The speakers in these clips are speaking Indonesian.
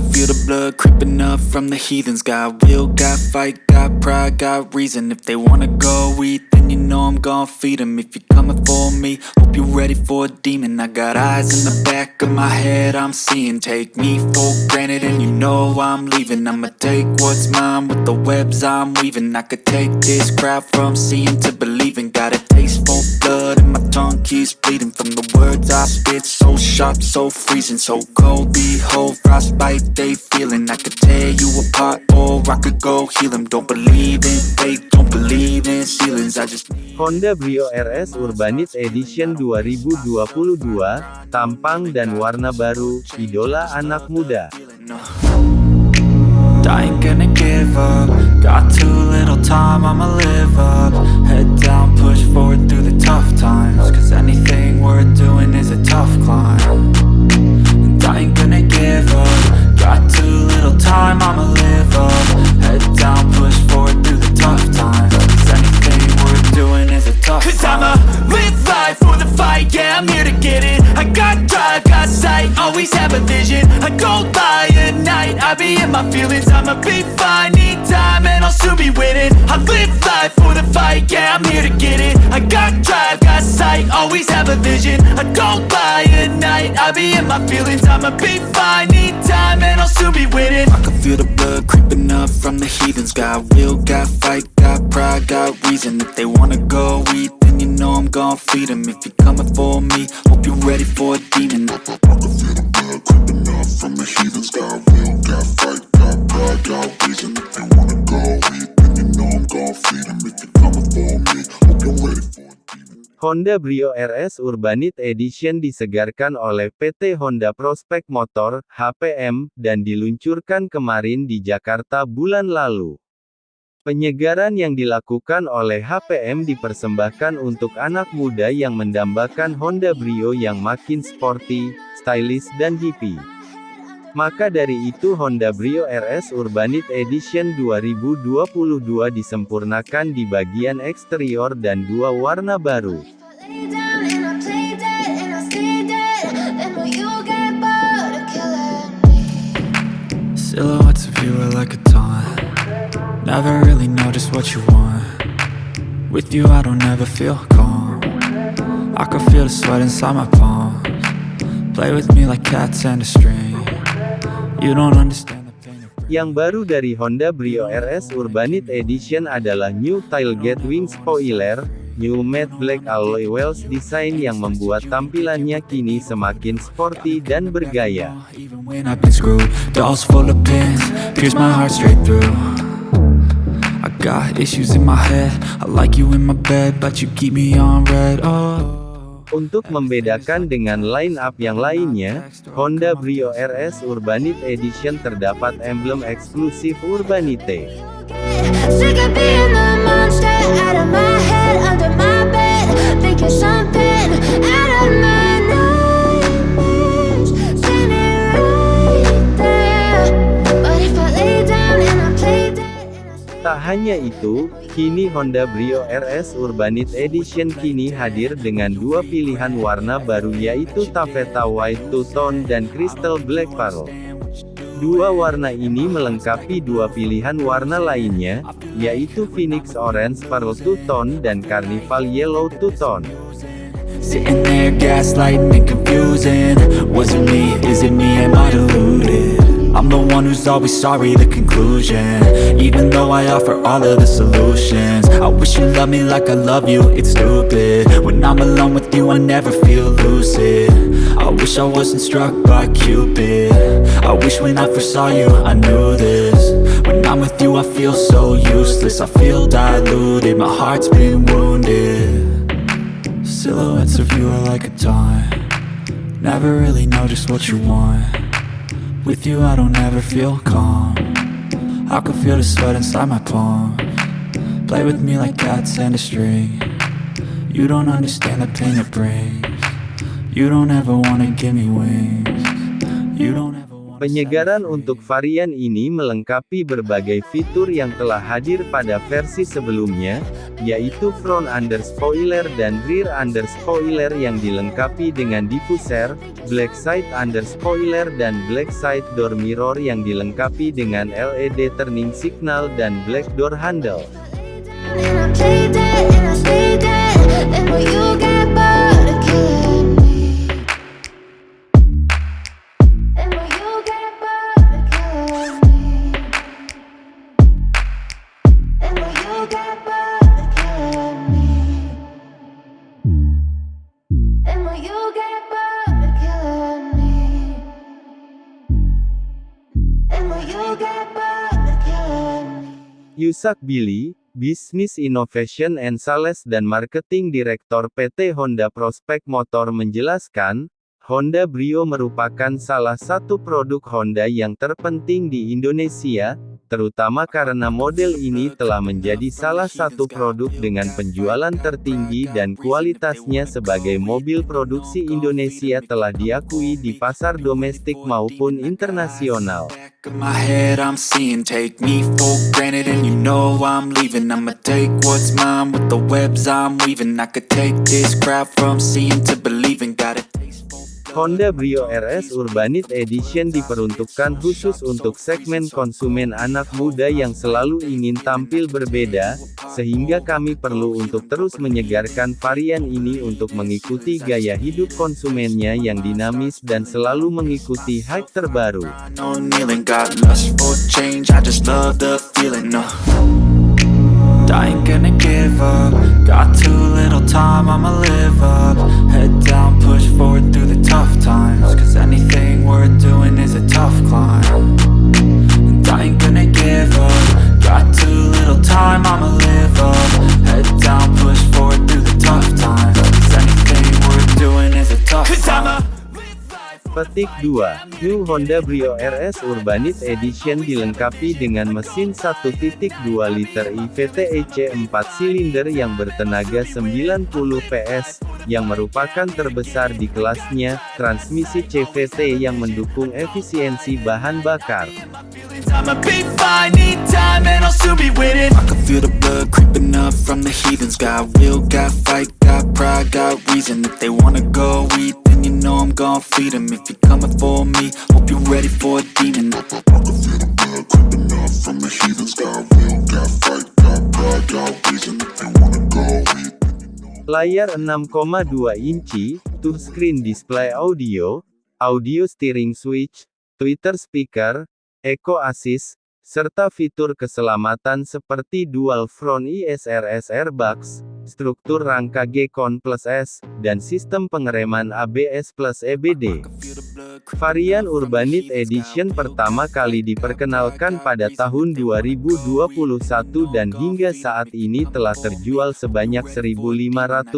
can feel the blood creeping up from the heathens. Got will, got fight, got pride, got reason. If they wanna go eat, then you know I'm gon' feed 'em. If you're coming for me, hope you're ready for a demon. I got eyes in the back of my head, I'm seeing. Take me for granted and you know I'm leaving. I'ma take what's mine with the webs I'm weaving. I could take this crowd from seeing to believing. Got a taste for blood keeps bleeding From the words I spit, so sharp, so freezing So cold, behold, frostbite they feeling. I could tear you apart or I could go heal 'em. Don't believe in fate, don't believe in ceilings. I just Honda Brio RS Urbanit Edition 2022, tampang dan warna baru, idola anak muda. I ain't gonna give up. Got too little time, I'ma live up worth doing is a tough climb live life for the fight, yeah, I'm here to get it. I got drive, got sight, always have a vision. I go by at night, I be in my feelings. I'ma be fine, need time, and I'll soon be winning. I can feel the blood creeping up from the heathens. Got will, got fight, got pride, got reason. If they wanna go eat, then you know I'm gon' feed 'em. If you're coming for me, hope you're ready for a demon. I can feel the blood creeping up from the heathens. Got will, got fight, got pride, got reason Honda Brio RS Urbanit Edition disegarkan oleh PT Honda Prospek Motor, HPM, dan diluncurkan kemarin di Jakarta bulan lalu. Penyegaran yang dilakukan oleh HPM dipersembahkan untuk anak muda yang mendambakan Honda Brio yang makin sporty, stylish dan hippie. Maka dari itu Honda Brio RS Urbanit Edition 2022 disempurnakan di bagian eksterior dan dua warna baru. Silhouettes of you are like a taunt. Never really know just what you want. With you I don't ever feel calm. I can feel the sweat inside my palms. Play with me like cats and a string You don't understand Yang baru dari Honda Brio RS Urbanit Edition adalah New Tailgate Wing Spoiler, New Matte Black Alloy Wheels desain yang membuat tampilannya kini semakin sporty dan bergaya. Even when I've been screwed Dolls full of pins Pierce my heart straight through. I got issues in my head I like you in my bed But you keep me on red Oh Untuk membedakan dengan line-up yang lainnya, Honda Brio RS Urbanit Edition terdapat emblem eksklusif Urbanite. Sick of being the monster out of my head, under my bed. Thinking something Tak hanya itu, kini Honda Brio RS Urbanit Edition kini hadir dengan dua pilihan warna baru yaitu Taffeta White Two-Tone dan Crystal Black Pearl. Dua warna ini melengkapi dua pilihan warna lainnya, yaitu Phoenix Orange Pearl Two-Tone dan Carnival Yellow Two-Tone. Sitting there gaslighting and confusing Was it me? Is it me? Am I deluded? I'm the one who's always sorry, the conclusion. Even though I offer all of the solutions. I wish you loved me like I love you, it's stupid. When I'm alone with you, I never feel lucid. I wish I wasn't struck by Cupid. I wish when I first saw you, I knew this. When I'm with you, I feel so useless. I feel diluted, my heart's been wounded. Silhouettes of you are like a taunt Never really know just what you want With you I don't ever feel calm. I can feel the sweat inside my palms Play with me like cats and a string. You don't understand the pain it brings. You don't ever wanna give me wings. You don't ever Penyegaran untuk varian ini melengkapi berbagai fitur yang telah hadir pada versi sebelumnya, yaitu front under spoiler dan rear under spoiler yang dilengkapi dengan diffuser, black side under spoiler dan black side door mirror yang dilengkapi dengan LED turning signal dan black door handle. Yusak Billy, Business Innovation and Sales dan Marketing Direktor PT Honda Prospect Motor menjelaskan, Honda Brio merupakan salah satu produk Honda yang terpenting di Indonesia, terutama karena model ini telah menjadi salah satu produk dengan penjualan tertinggi dan kualitasnya sebagai mobil produksi Indonesia telah diakui di pasar domestik maupun internasional. Of my head, I'm seeing take me for granted, and you know I'm leaving. I'ma take what's mine with the webs I'm weaving. I could take this crowd from seeing to believing. Honda Brio RS Urbanite Edition diperuntukkan khusus untuk segmen konsumen anak muda yang selalu ingin tampil berbeda, sehingga kami perlu untuk terus menyegarkan varian ini untuk mengikuti gaya hidup konsumennya yang dinamis dan selalu mengikuti hype terbaru. Petik 2. New Honda Brio RS Urbanite Edition dilengkapi dengan mesin 1.2 liter IVTEC 4 silinder yang bertenaga 90 PS, yang merupakan terbesar di kelasnya, transmisi CVT yang mendukung efisiensi bahan bakar. Got fight, got pride, got reason If they wanna go eat, you know I'm gon' feed 'em. If you're coming for me, hope you're ready for a demon I can feel the blood creeping up from the heathens. Got will, got fight, got pride, got reason. If you wanna go eat, Layar 6,2 inci, touchscreen display audio, audio steering switch, Twitter speaker, Eco Assist, serta fitur keselamatan seperti dual front ISRS airbags, struktur rangka G-Con plus S, dan sistem pengereman ABS plus EBD. Varian Urbanite Edition pertama kali diperkenalkan pada tahun 2021 dan hingga saat ini telah terjual sebanyak 1.537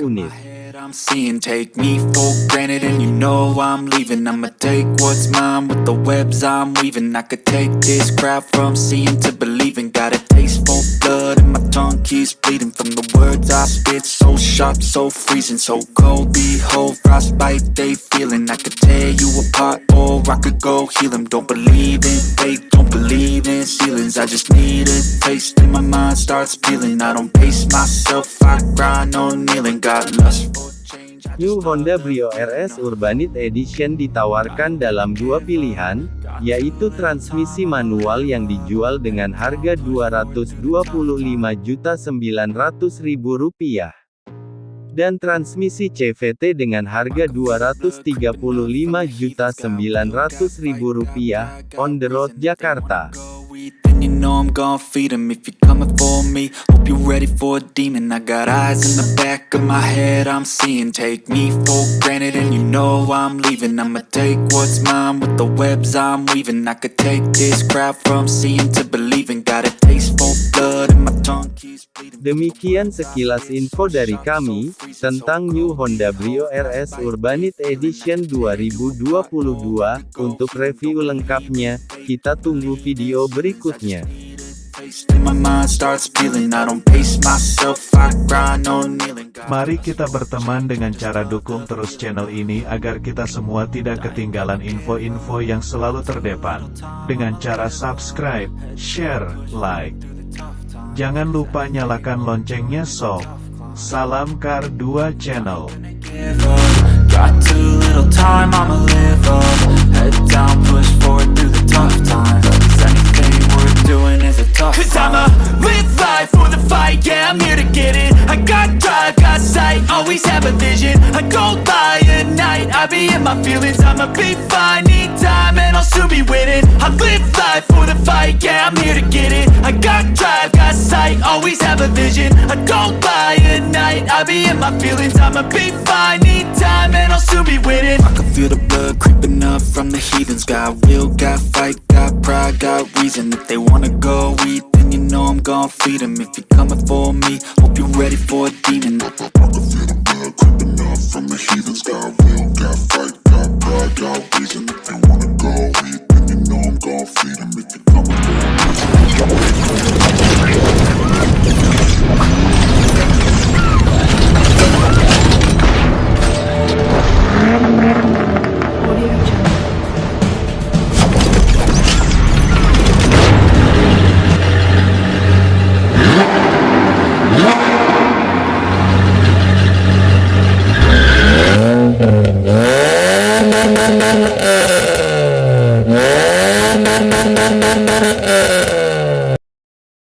unit. I'm seeing. Take me for granted and you know I'm leaving. I'ma take what's mine with the webs I'm weaving. I could take this crowd from seeing to believing. Got a taste for blood and my tongue keeps bleeding From the words I spit. So sharp, so freezing So cold, behold, frostbite they feeling. I could tear you apart I could go heal 'em. Don't believe in fate, don't believe in ceilings. I just need a taste and my mind starts peeling. I don't pace myself, I grind on kneeling. Got lust for New Honda Brio RS Urbanite Edition ditawarkan dalam dua pilihan, yaitu transmisi manual yang dijual dengan harga Rp225.900.000 dan transmisi CVT dengan harga Rp235.900.000 on the road Jakarta. Demikian sekilas info dari kami, tentang New Honda Brio RS Urbanite Edition 2022, untuk review lengkapnya, kita tunggu video berikutnya. Mari kita berteman dengan cara dukung terus channel ini agar kita semua tidak ketinggalan info-info yang selalu terdepan. Dengan cara subscribe, share, like. Jangan lupa nyalakan loncengnya sob. Salam Kar 2 Channel. give up Got too little time, I'ma live up. Head down, push forward through the tough times. Cause anything worth doing is a tough Cause climb. I'ma live life for the fight, yeah, I'm here to get it. I got drive, got sight, always have a vision. I go by at night, I be in my feelings. I'ma be fine, need time, and I'll soon be winning. I live life for the fight, yeah, I'm here to get it. I got drive, always have a vision. I go by at night, I be in my feelings. I'ma be fine, need time, and I'll soon be winning. I can feel the blood creeping up from the heathens. Got will, got fight, got pride, got reason. If they wanna go eat, then you know I'm gon' feed 'em. If you're coming for me, hope you're ready for a demon